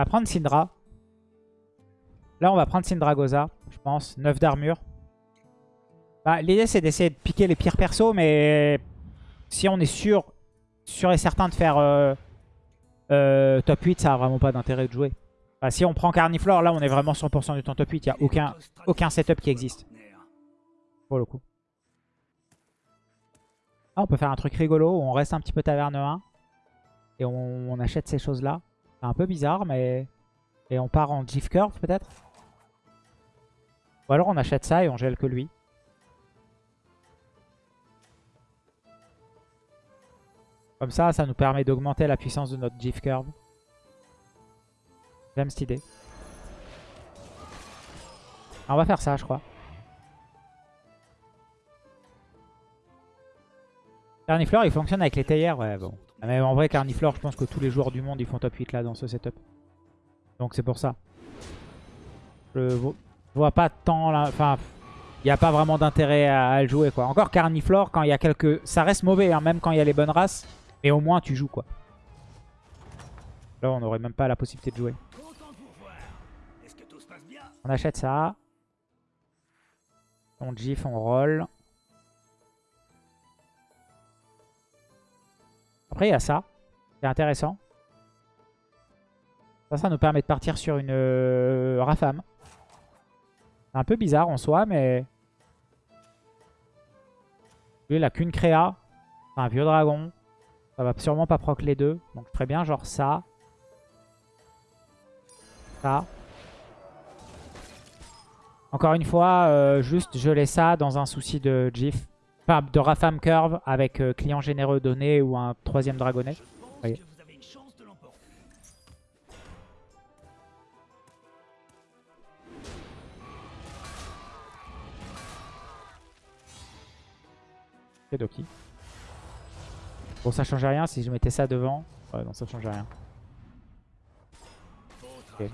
On va prendre Syndra. Là, on va prendre Syndragosa, je pense. 9 d'armure. Bah, L'idée, c'est d'essayer de piquer les pires persos, mais si on est sûr, sûr et certain de faire euh, euh, top 8, ça a vraiment pas d'intérêt de jouer. Bah, si on prend Carniflore, là, on est vraiment 100% du temps top 8. Il n'y a aucun, setup qui existe. Pour le coup. Ah, on peut faire un truc rigolo on reste un petit peu taverne 1. Et on, on achète ces choses-là. C'est un peu bizarre, mais... Et on part en GIF Curve, peut-être? Ou alors on achète ça et on gèle que lui. Comme ça, ça nous permet d'augmenter la puissance de notre GIF Curve. J'aime cette idée. Ah, on va faire ça, je crois. Carniflore, il fonctionne avec les théières. Ouais, bon. Mais en vrai, Carniflore, je pense que tous les joueurs du monde, ils font top 8 là dans ce setup. Donc c'est pour ça. Je vois pas tant. Enfin, il n'y a pas vraiment d'intérêt à, le jouer quoi. Encore Carniflore, quand il y a quelques. Ça reste mauvais, hein, même quand il y a les bonnes races. Mais au moins tu joues quoi. Là, on n'aurait même pas la possibilité de jouer. On achète ça. On gif, on roll. Après, il y a ça. C'est intéressant. Ça, ça nous permet de partir sur une euh, Rafam. C'est un peu bizarre en soi, mais... Lui, il a qu'une créa. C'est un vieux dragon. Ça va sûrement pas proc les deux. Donc très bien, genre ça. Ça. Encore une fois, euh, juste geler ça dans un souci de GIF. Enfin, de Rafam Curve avec euh, client généreux donné ou un troisième dragonnet. Voyez. Doki. Bon, ça change rien si je mettais ça devant. Ouais, non, ça change rien. Okay.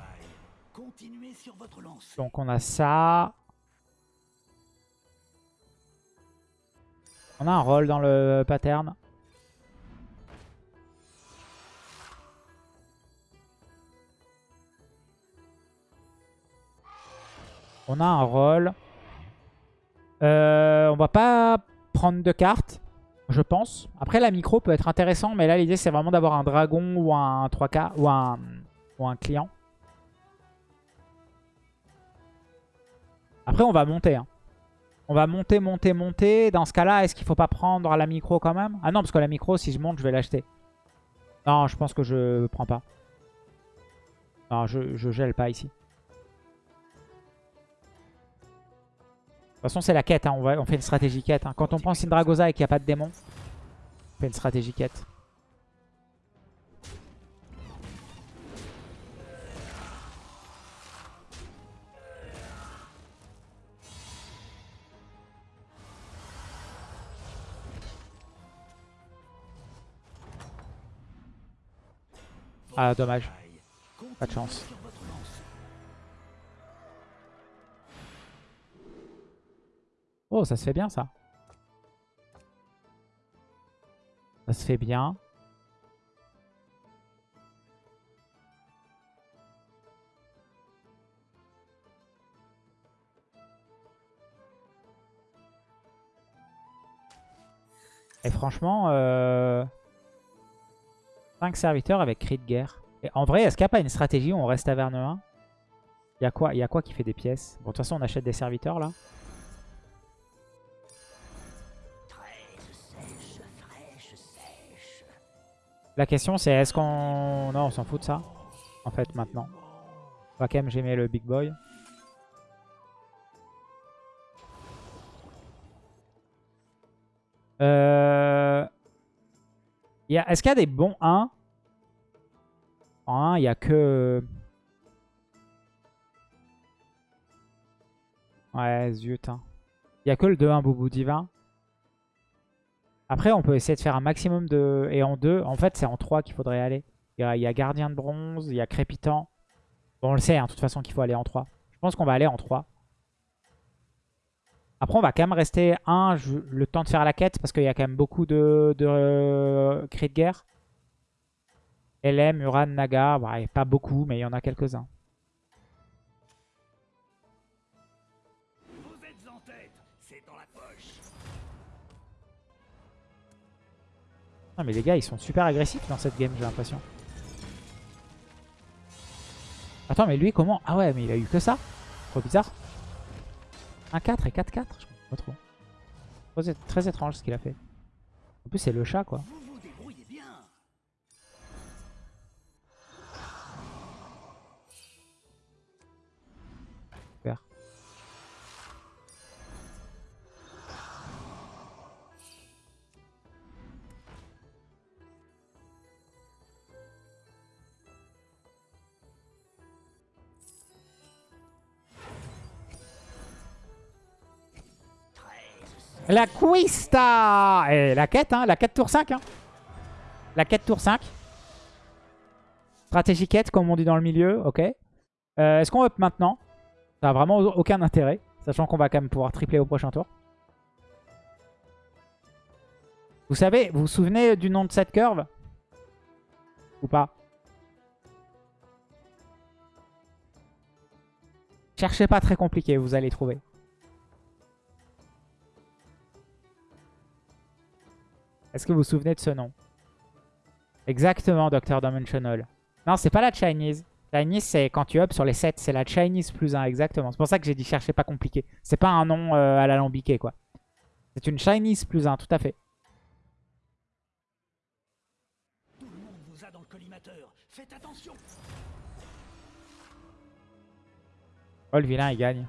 Donc on a ça. On a un rôle dans le pattern. On a un rôle. Euh, on va pas prendre de cartes, je pense. Après, la micro peut être intéressant, mais là, l'idée, c'est vraiment d'avoir un dragon ou un 3K ou un, ou un client. Après, on va monter. Hein. On va monter, monter, monter. Dans ce cas-là, est-ce qu'il faut pas prendre la micro quand même? Ah non, parce que la micro, si je monte, je vais l'acheter. Non, je pense que je prends pas. Non, je, je gèle pas ici. De toute façon, c'est la quête. Hein. On, va, fait une stratégie quête. Hein. Quand on prend Syndragosa et qu'il n'y a pas de démon, on fait une stratégie quête. Ah, dommage. Pas de chance. Oh, ça se fait bien, ça. Ça se fait bien. Et franchement, euh... 5 serviteurs avec cri de guerre. Et en vrai, est-ce qu'il n'y a pas une stratégie où on reste à Verne 1 Il y, a quoi, Il y a quoi qui fait des pièces? Bon, de toute façon, on achète des serviteurs, là. La question c'est est-ce qu'on... Non, on s'en fout de ça. En fait, maintenant. On va quand même le big boy. Euh... Est-ce qu'il y a des bons 1 En 1, il n'y a que... Ouais, zut. Hein. Il n'y a que le 2-1 Boubou Divin. Après, on peut essayer de faire un maximum de... Et en 2, en fait, c'est en 3 qu'il faudrait aller. Il y, a, Gardien de Bronze, il y a Crépitant. Bon, on le sait, hein, de toute façon, qu'il faut aller en 3. Je pense qu'on va aller en 3. Après, on va quand même rester un, le temps de faire la quête, parce qu'il y a quand même beaucoup de, de euh, cris de guerre. LM, Uran, Naga. Ouais, pas beaucoup, mais il y en a quelques-uns. Non, mais les gars, ils sont super agressifs dans cette game, j'ai l'impression. Attends, mais lui, comment? Ah ouais, mais il a eu que ça Trop bizarre. 1-4 et 4-4 Je comprends pas trop. Très étrange ce qu'il a fait. En plus, c'est le chat, quoi. La Quista Et la quête, hein, la quête tour 5. Hein. La quête tour 5. Stratégie quête, comme on dit dans le milieu, ok. Euh, Est-ce qu'on up maintenant? Ça n'a vraiment aucun intérêt, sachant qu'on va quand même pouvoir tripler au prochain tour. Vous savez, vous vous souvenez du nom de cette curve? Ou pas? Cherchez pas très compliqué, vous allez trouver. Est-ce que vous vous souvenez de ce nom? Exactement, Dr. Dimensional. Non, c'est pas la Chinese. Chinese, c'est quand tu up sur les 7. C'est la Chinese plus 1, exactement. C'est pour ça que j'ai dit chercher pas compliqué. C'est pas un nom euh, à l'alambiqué, quoi. C'est une Chinese plus 1, tout à fait. Tout le monde vous a dans le collimateur. Faites attention. Oh, le vilain, il gagne.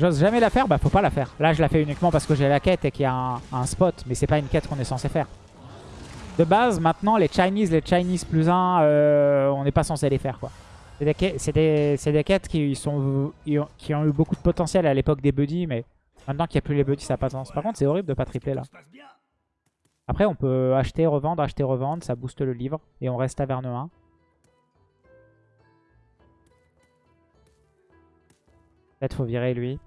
J'ose jamais la faire, bah faut pas la faire. Là je la fais uniquement parce que j'ai la quête et qu'il y a un, spot, mais c'est pas une quête qu'on est censé faire. De base, maintenant, les Chinese, les Chinese plus 1, euh, on n'est pas censé les faire quoi. C'est des, des- des quêtes qui, sont, qui ont eu beaucoup de potentiel à l'époque des buddies, mais maintenant qu'il n'y a plus les buddies, ça n'a pas de sens. Par contre, c'est horrible de pas tripler là. Après, on peut acheter, revendre, acheter, revendre. Ça booste le livre. Et on reste taverne 1. Peut-être faut virer lui.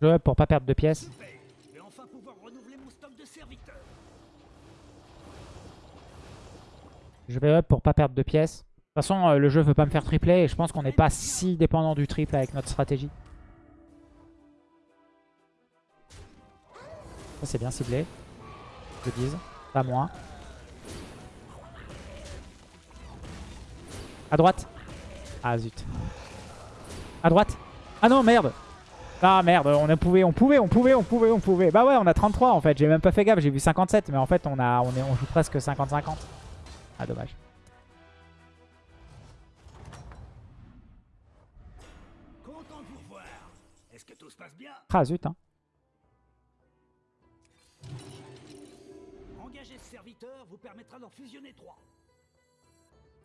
Je up pour pas perdre de pièces. Super. Je vais enfin pouvoir renouveler mon stock de serviteurs. Je vais up pour pas perdre de pièces. De toute façon, euh, le jeu veut pas me faire tripler. Et je pense qu'on n'est pas si dépendant du triple avec notre stratégie. Ça, c'est bien ciblé. Je dise. Pas moins. À droite. Ah zut. À droite. Ah non, merde. Ah merde, on a pouvait, on pouvait, on pouvait, on pouvait, on pouvait. Bah ouais, on a 33 en fait. J'ai même pas fait gaffe, j'ai vu 57. Mais en fait, on, a, on, est, on joue presque 50-50. Ah dommage. Content de vous revoir. Est-ce que tout se passe bien Ah zut, hein. Engager ce serviteur vous permettra d'en fusionner trois.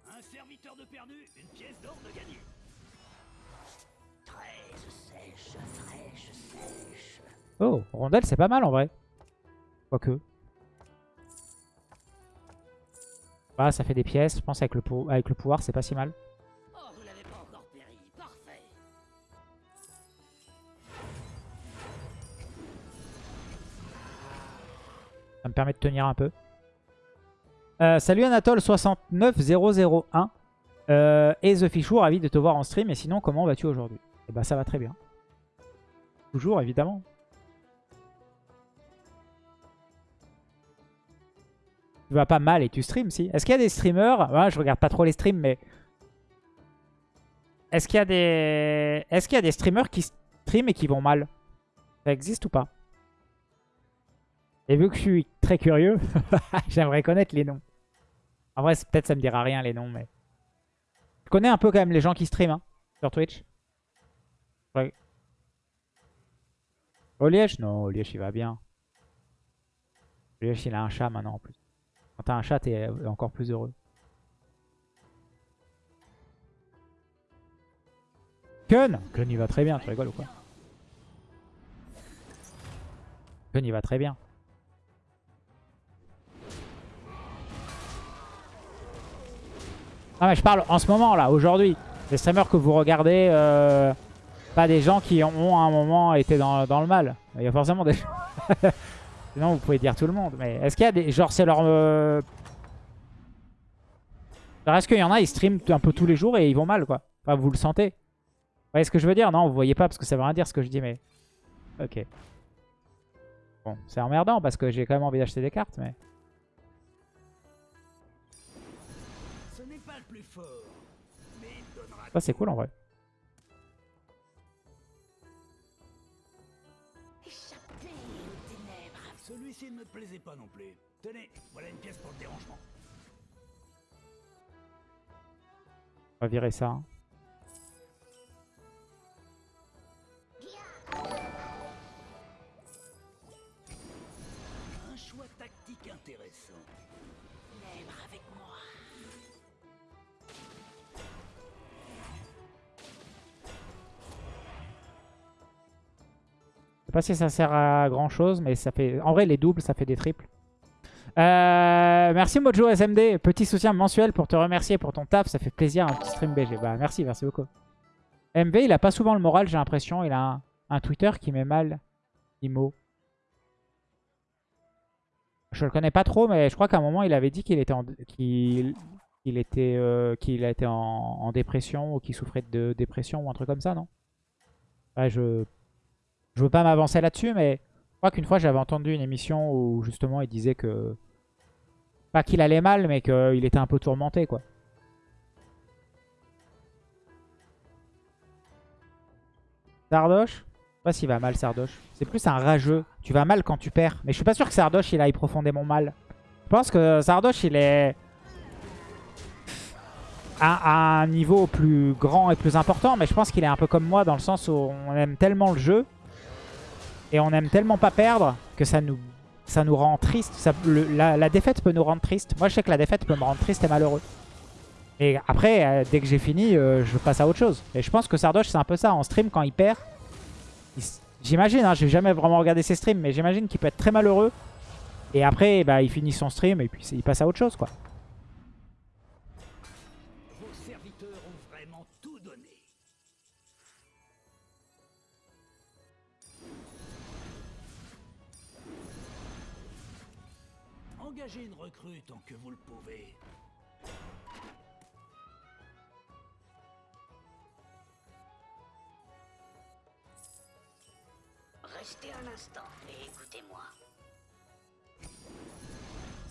Un serviteur de perdu, une pièce d'or de gagné. Oh, rondelle, c'est pas mal en vrai. Quoique. Voilà, ça fait des pièces. Je pense avec le, avec le pouvoir, c'est pas si mal. Ça me permet de tenir un peu. Euh, salut Anatole69001. Euh, et The Fichour, ravi de te voir en stream. Et sinon, comment vas-tu aujourd'hui? Eh bah, ça va très bien. Toujours, évidemment. tu vas pas mal et tu streams, si. Est-ce qu'il y a des streamers? Je regarde pas trop les streams, mais... Est-ce qu'il y a des... Est-ce qu'il y a des streamers qui streament et qui vont mal? Ça existe ou pas? Et vu que je suis très curieux, j'aimerais connaître les noms. En vrai, peut-être ça me dira rien les noms, mais... Je connais un peu quand même les gens qui streament hein, sur Twitch. Oliège Non, Oliège il va bien. Oliège il a un chat maintenant en plus. Quand t'as un chat, t'es encore plus heureux. Kun Kun il va très bien, tu rigoles ou quoi? Kun il va très bien. Ah mais je parle en ce moment là, aujourd'hui. Les streamers que vous regardez, euh, pas des gens qui ont à un moment été dans, dans le mal. Il y a forcément des Sinon vous pouvez dire tout le monde. Mais est-ce qu'il y a des... Genre c'est leur... Euh... Est-ce qu'il y en a, ils streament un peu tous les jours et ils vont mal quoi Enfin vous le sentez Vous voyez ce que je veux dire? Non vous voyez pas parce que ça veut rien dire ce que je dis mais... Ok. Bon c'est emmerdant parce que j'ai quand même envie d'acheter des cartes mais... Ça c'est cool en vrai. Plaisait pas non plus. Tenez, voilà une pièce pour le dérangement. On va virer ça. Hein. Pas si ça sert à grand chose, mais ça fait. En vrai, les doubles, ça fait des triples. Euh, merci Mojo SMD, petit soutien mensuel pour te remercier pour ton taf, ça fait plaisir un petit stream BG. Bah merci, merci beaucoup. MV, il a pas souvent le moral, j'ai l'impression. Il a un, Twitter qui met mal Imo. Je le connais pas trop, mais je crois qu'à un moment, il avait dit qu'il était en, qu'il était, euh, qu'il a été en, dépression ou qu'il souffrait de dépression ou un truc comme ça, non? Ouais, je je veux pas m'avancer là-dessus, mais je crois qu'une fois j'avais entendu une émission où justement il disait que... Pas qu'il allait mal, mais qu'il était un peu tourmenté, quoi. Sardoche? Je sais pas s'il va mal, Sardoche. C'est plus un rageux. Tu vas mal quand tu perds. Mais je suis pas sûr que Sardoche, il aille profondément mal. Je pense que Sardoche, il est à, un niveau plus grand et plus important. Mais je pense qu'il est un peu comme moi dans le sens où on aime tellement le jeu et on aime tellement pas perdre que ça nous, ça nous rend triste. la, défaite peut nous rendre triste. Moi, je sais que la défaite peut me rendre triste et malheureux. Et après, euh, dès que j'ai fini, euh, je passe à autre chose. Et je pense que Sardoche, c'est un peu ça. En stream, quand il perd, j'imagine, hein, j'ai jamais vraiment regardé ses streams, mais j'imagine qu'il peut être très malheureux. Et après, bah, il finit son stream et puis il passe à autre chose, quoi. Restez un instant et écoutez-moi.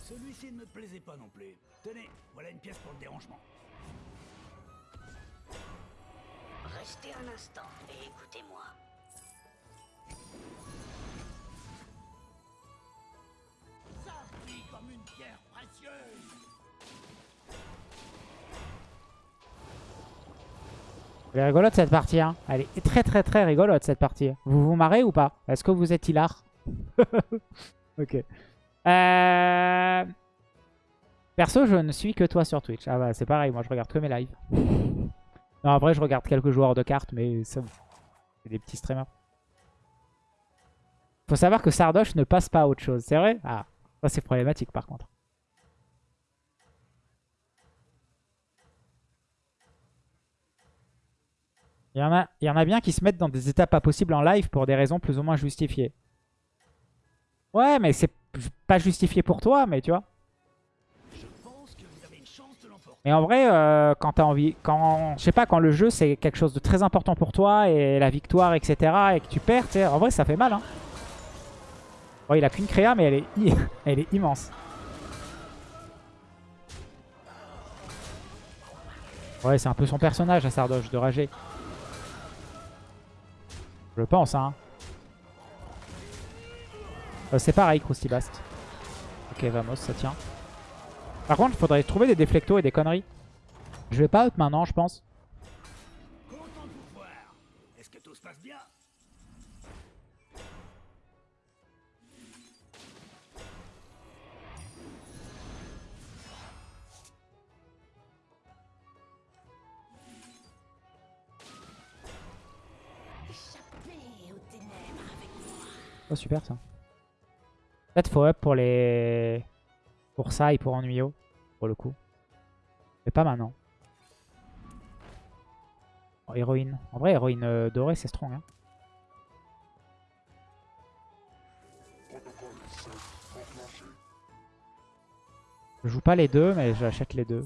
Celui-ci ne me plaisait pas non plus. Tenez, voilà une pièce pour le dérangement. Restez un instant et écoutez-moi. Elle est rigolote cette partie. Hein. Elle est très très très rigolote cette partie. Vous vous marrez ou pas? Est-ce que vous êtes hilar? Ok. Euh... Perso, je ne suis que toi sur Twitch. Ah bah c'est pareil, moi je regarde que mes lives. non, en vrai, je regarde quelques joueurs de cartes, mais c'est des petits streamers. Faut savoir que Sardoche ne passe pas à autre chose, c'est vrai? Ah, ça c'est problématique par contre. Il y, en a, il y en a bien qui se mettent dans des états pas possibles en live pour des raisons plus ou moins justifiées. Ouais, mais c'est pas justifié pour toi, mais tu vois. Mais en vrai, euh, quand t'as envie, quand, je sais pas, quand le jeu c'est quelque chose de très important pour toi et la victoire, etc. et que tu perds, en vrai ça fait mal. Hein. Il a qu'une créa, mais elle est, elle est immense. Ouais, c'est un peu son personnage à Sardoche de rager. Je pense, hein. Euh, c'est pareil, Croustibast. Ok, vamos, ça tient. Par contre, il faudrait trouver des déflectos et des conneries. Je vais pas up maintenant, je pense. Super ça. Peut-être faut up pour les... Pour ça et pour Ennuyo, pour le coup. Mais pas maintenant. Oh, héroïne. En vrai, héroïne euh, dorée, c'est strong. Hein. Je joue pas les deux, mais j'achète les deux.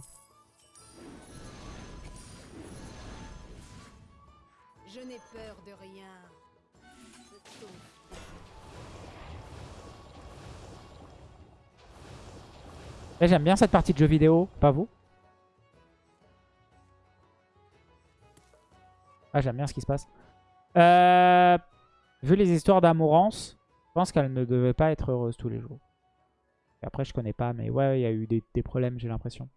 Là, J'aime bien cette partie de jeu vidéo, pas vous Ah, j'aime bien ce qui se passe. Euh, vu les histoires d'amourance, je pense qu'elle ne devait pas être heureuse tous les jours. Après, je connais pas, mais ouais, il y a eu des problèmes, j'ai l'impression.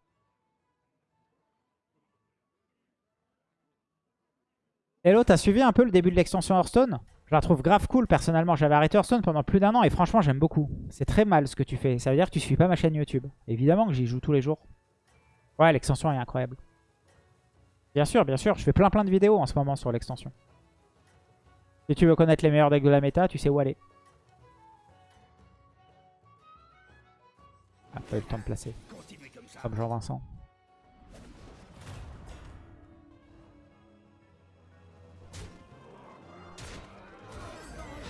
Hello, t'as suivi un peu le début de l'extension Hearthstone? Je la trouve grave cool, personnellement. J'avais arrêté Hearthstone pendant plus d'un an et franchement, j'aime beaucoup. C'est très mal ce que tu fais. Ça veut dire que tu suis pas ma chaîne YouTube. Évidemment que j'y joue tous les jours. Ouais, l'extension est incroyable. Bien sûr, bien sûr. Je fais plein plein de vidéos en ce moment sur l'extension. Si tu veux connaître les meilleurs decks de la méta, tu sais où aller. Ah, pas eu le temps de placer. Comme Jean-Vincent.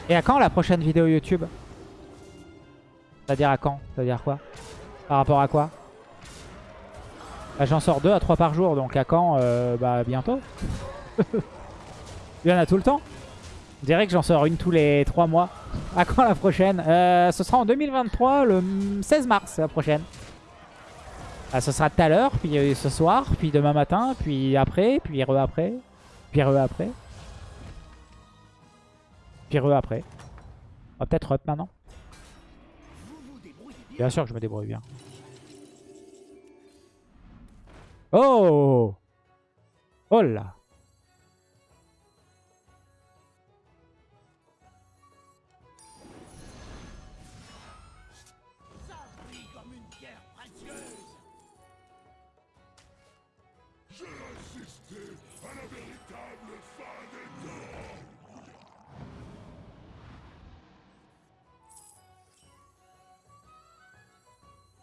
Et à quand la prochaine vidéo YouTube? C'est-à-dire à quand? C'est-à-dire quoi? Par rapport à quoi? Bah, J'en sors 2 à 3 par jour, donc à quand? Euh, Bah bientôt. Il y en a tout le temps. Je dirais que j'en sors une tous les 3 mois. À quand la prochaine? Euh, Ce sera en 2023, le 16 mars la prochaine. Ah, ce sera tout à l'heure, puis euh, ce soir, puis demain matin, puis après, puis re après, puis re après. On va peut-être up maintenant. Bien sûr que je me débrouille bien. Oh Oh là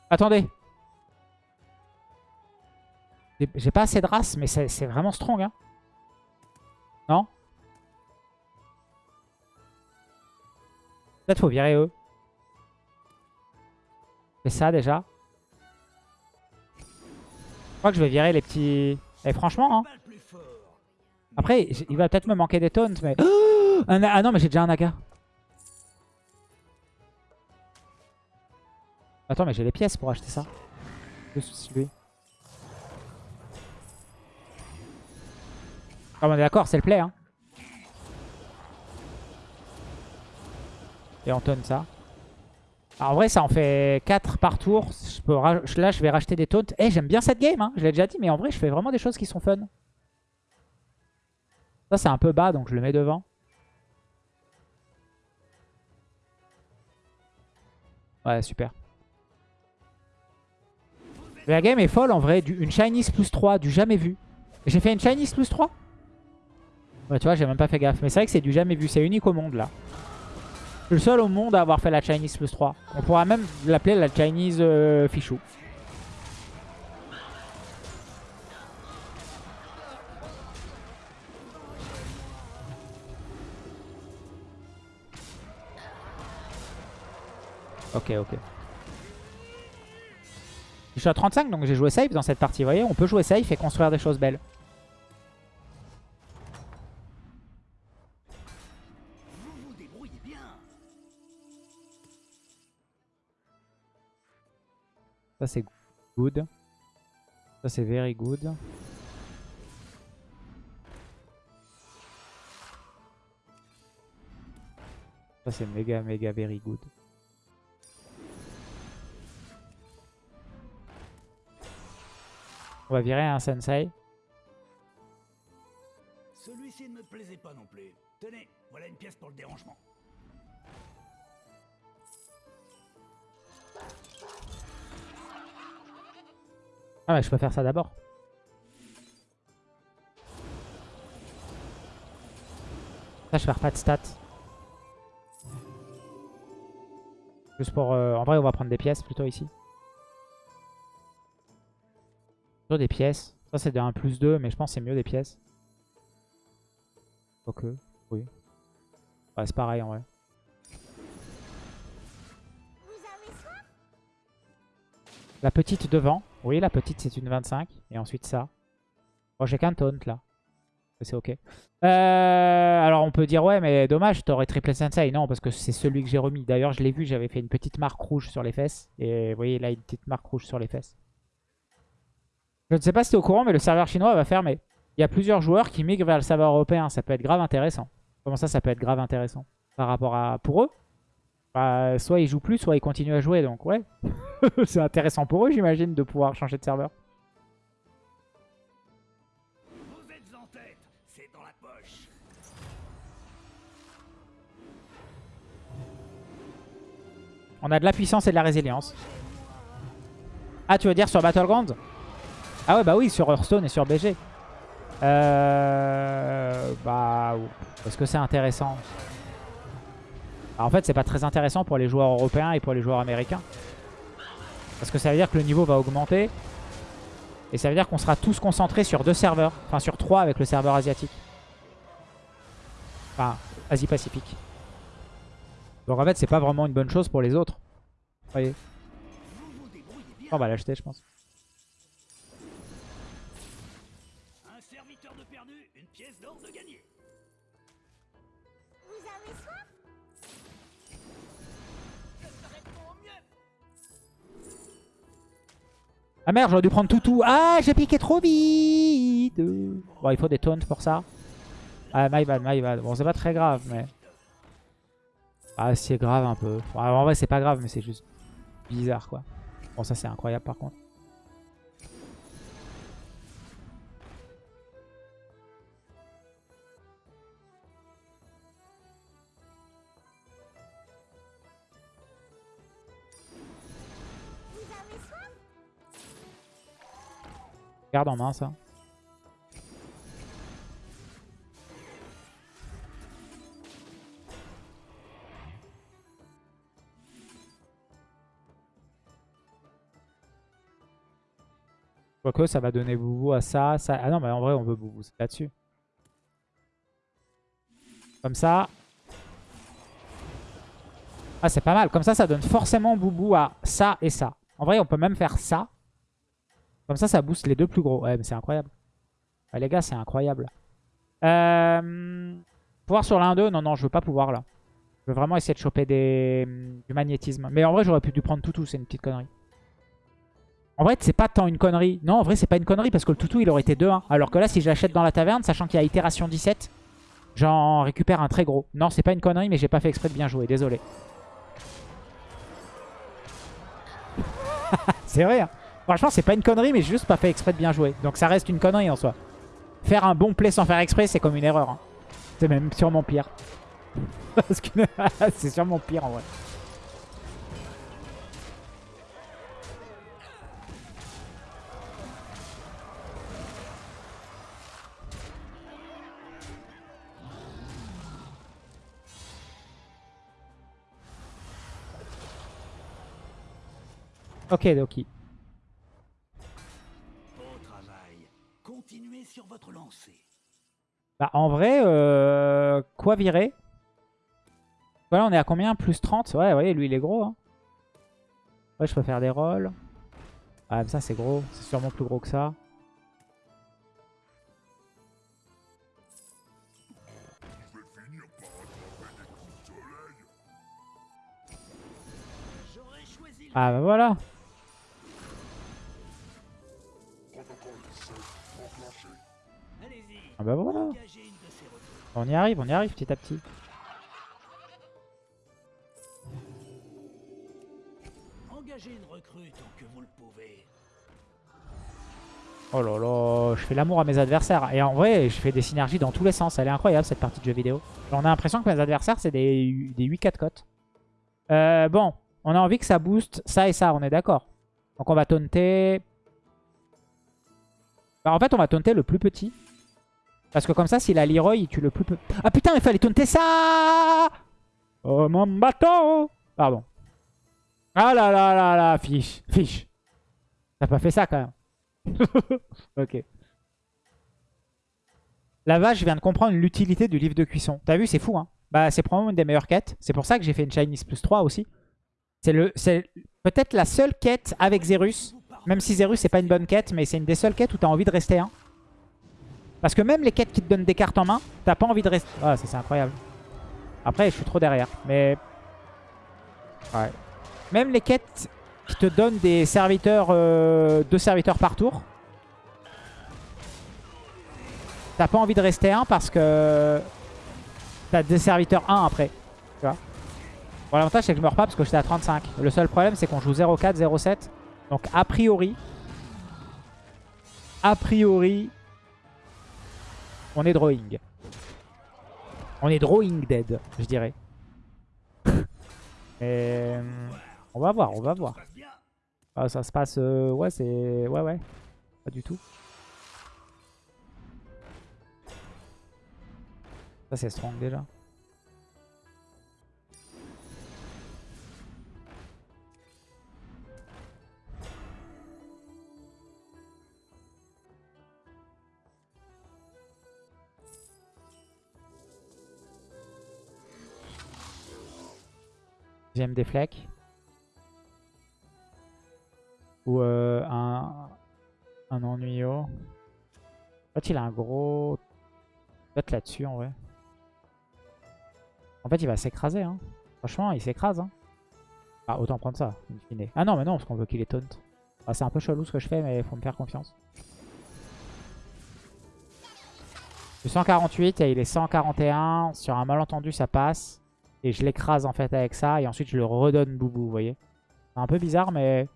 Attendez J'ai- pas assez de race, mais c'est vraiment strong, hein Non? Peut-être faut virer eux. Fais ça déjà. Je crois que je vais virer les petits... Et franchement, hein, après, il va peut-être me manquer des taunts, mais... Ah non, mais j'ai déjà un naga. Attends, mais j'ai les pièces pour acheter ça. Juste lui. Ah, on est d'accord, c'est le play, hein. Et on tonne ça. Alors, en vrai, ça en fait 4 par tour. Là, je vais racheter des taunts. Eh, j'aime bien cette game, hein. Je l'ai déjà dit, mais en vrai, je fais vraiment des choses qui sont fun. Ça, c'est un peu bas, donc je le mets devant. Ouais, super. La game est folle en vrai. Une Chinese plus 3, du jamais vu. J'ai fait une Chinese plus 3 Ouais, tu vois, j'ai même pas fait gaffe. Mais c'est vrai que c'est du jamais vu. C'est unique au monde là. Je suis le seul au monde à avoir fait la Chinese plus 3. On pourra même l'appeler la Chinese euh. Ok, ok. Je suis à 35, donc j'ai joué safe dans cette partie. Vous voyez, on peut jouer safe et construire des choses belles. Ça c'est good. Ça c'est very good. Ça c'est méga méga very good. On va virer un sensei. Celui-ci ne me plaisait pas non plus. Tenez, voilà une pièce pour le dérangement. Ah ouais, je peux faire ça d'abord. Ça, je perds pas de stats. Juste pour... euh, En vrai, on va prendre des pièces plutôt ici. Des pièces. Ça, c'est de 1 plus 2, mais je pense que c'est mieux des pièces. Quoique, oui. C'est pareil en vrai. La petite devant. Oui, la petite, c'est une 25. Et ensuite ça. Bon, j'ai qu'un taunt là. C'est ok. Euh, alors on peut dire ouais mais dommage t'aurais triplé sensei. Non parce que c'est celui que j'ai remis. D'ailleurs je l'ai vu j'avais fait une petite marque rouge sur les fesses. Et vous voyez là une petite marque rouge sur les fesses. Je ne sais pas si t'es au courant mais le serveur chinois va fermer. Il y a plusieurs joueurs qui migrent vers le serveur européen. Ça peut être grave intéressant. Comment ça ça peut être grave intéressant Par rapport à... Pour eux? Bah, Soit ils jouent plus soit ils continuent à jouer donc ouais. c'est intéressant pour eux j'imagine de pouvoir changer de serveur. Vous êtes en tête, c'est dans la poche. On a de la puissance et de la résilience. Ah, tu veux dire sur Battleground Ah ouais, bah oui, sur Hearthstone et sur BG. Euh... Bah... Est-ce que c'est intéressant En fait, c'est pas très intéressant pour les joueurs européens et pour les joueurs américains. Parce que ça veut dire que le niveau va augmenter. Et ça veut dire qu'on sera tous concentrés sur deux serveurs. Enfin, sur trois avec le serveur asiatique. Enfin, Asie-Pacifique. Donc en fait, c'est pas vraiment une bonne chose pour les autres. Vous voyez. On va l'acheter, je pense. Ah merde, j'aurais dû prendre Toutou. Ah, j'ai piqué trop vite. Bon, il faut des taunts pour ça. Ah, my bad, my bad. Bon, c'est pas très grave, mais... Ah, c'est grave un peu. Bon, en vrai, c'est pas grave, mais c'est juste bizarre, quoi. Bon, ça, c'est incroyable, par contre. Garde en main, ça. Quoique ça va donner boubou à ça, ça. Ah non, mais en vrai, on veut boubou, c'est là-dessus. Comme ça. Ah, c'est pas mal. Comme ça, ça donne forcément boubou à ça et ça. En vrai, on peut même faire ça. Comme ça, ça booste les deux plus gros. Ouais, mais c'est incroyable. Ouais, les gars, c'est incroyable. Euh... Pouvoir sur l'un d'eux Non, non, je veux pas pouvoir là. Je veux vraiment essayer de choper des... du magnétisme. Mais en vrai, j'aurais pu dû prendre Toutou, c'est une petite connerie. En vrai, c'est pas tant une connerie. Non, en vrai, c'est pas une connerie parce que le Toutou, il aurait été 2-1. Alors que là, si je l'achète dans la taverne, sachant qu'il y a itération 17, j'en récupère un très gros. Non, c'est pas une connerie, mais j'ai pas fait exprès de bien jouer. Désolé. c'est vrai, hein. Franchement, c'est pas une connerie, mais j'ai juste pas fait exprès de bien jouer. Donc ça reste une connerie en soi. Faire un bon play sans faire exprès, c'est comme une erreur. hein. C'est même sûrement pire. Parce que c'est sûrement pire en vrai. Ok, Doki. Bah en vrai, euh, quoi virer? Voilà, on est à combien? Plus 30 Ouais, ouais, lui il est gros. Hein. Ouais, je peux faire des rolls. Ah, ça c'est gros. C'est sûrement plus gros que ça. Ah bah voilà. Ah bah voilà. On y arrive, on y arrive petit à petit. Engagez une recrue tant que vous le pouvez. Oh là là, je fais l'amour à mes adversaires. Et en vrai, je fais des synergies dans tous les sens. Elle est incroyable cette partie de jeu vidéo. On a l'impression que mes adversaires, c'est des, des 8-4 cotes. Euh, bon, on a envie que ça booste ça et ça, on est d'accord. Donc on va taunter... Bah, en fait, on va taunter le plus petit. Parce que comme ça, s'il a Leroy, il tue le plus petit. Ah putain, il fallait taunter ça Oh mon bateau Pardon. Ah là là là là, fiche, fiche. T'as pas fait ça quand même. ok. La vache, je viens de comprendre l'utilité du livre de cuisson. T'as vu, c'est fou, hein Bah, c'est probablement une des meilleures quêtes. C'est pour ça que j'ai fait une Chinese plus 3 aussi. C'est le, peut-être la seule quête avec Zerus. Même si Zerus, c'est pas une bonne quête, mais c'est une des seules quêtes où t'as envie de rester un. Parce que même les quêtes qui te donnent des cartes en main, t'as pas envie de rester... Ah, ça c'est incroyable. Après, je suis trop derrière. Mais... Ouais. Même les quêtes qui te donnent des serviteurs... Euh, deux serviteurs par tour. T'as pas envie de rester un parce que... T'as des serviteurs 1 après. Tu vois Bon, l'avantage c'est que je meurs pas parce que j'étais à 35. Le seul problème c'est qu'on joue 0-4, 0-7. Donc a priori... A priori... On est drawing. On est drawing dead, je dirais. Et... On va voir, on va voir. Ah, ça se passe... euh, ouais, c'est... Ouais, ouais. Pas du tout. Ça, c'est strong déjà. Des. Ou euh, un, un ennuyeux. En fait, il a un gros... Peut-être là-dessus, en vrai. En fait, il va s'écraser. Hein. Franchement, il s'écrase. Hein. Ah, autant prendre ça, in fine. Ah non, mais non, parce qu'on veut qu'il est taunt. Ah, c'est un peu chelou ce que je fais, mais faut me faire confiance. Suis 148 et il est 141. Sur un malentendu, ça passe. Et je l'écrase en fait avec ça. Et ensuite, je le redonne boubou, vous voyez. C'est un peu bizarre, mais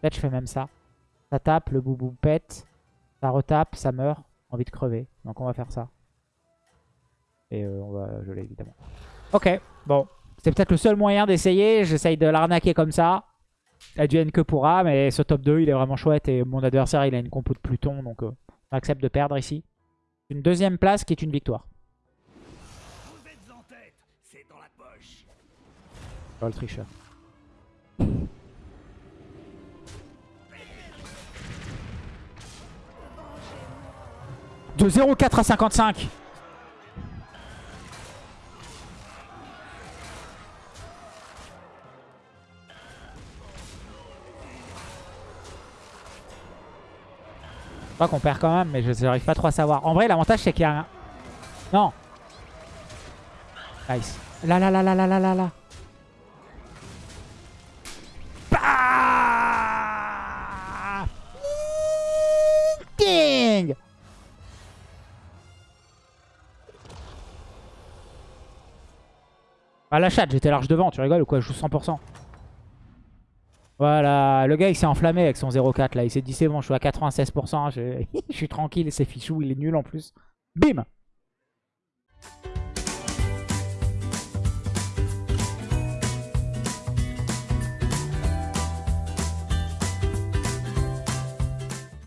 peut-être je fais même ça. Ça tape, le boubou pète. Ça retape, ça meurt. Envie de crever. Donc on va faire ça. Et euh, on va geler évidemment. Ok, bon. C'est peut-être le seul moyen d'essayer. J'essaye de l'arnaquer comme ça. Advienne que pourra. Mais ce top 2, il est vraiment chouette. Et mon adversaire, il a une compo de Pluton. Donc euh, de perdre ici. Une deuxième place qui est une victoire. Le tricheur. De 0,4 à 55. Je crois qu'on perd quand même, mais je n'arrive pas trop à savoir. En vrai, l'avantage, c'est qu'il y a un... Non. Nice. Là, là, là, là, là, là, là, là. Ah la chatte, j'étais large devant, tu rigoles ou quoi? Je joue 100%. Voilà, le gars il s'est enflammé avec son 0,4 là. Il s'est dit c'est bon, je suis à 96%, je, je suis tranquille, c'est fichou, il est nul en plus. Bim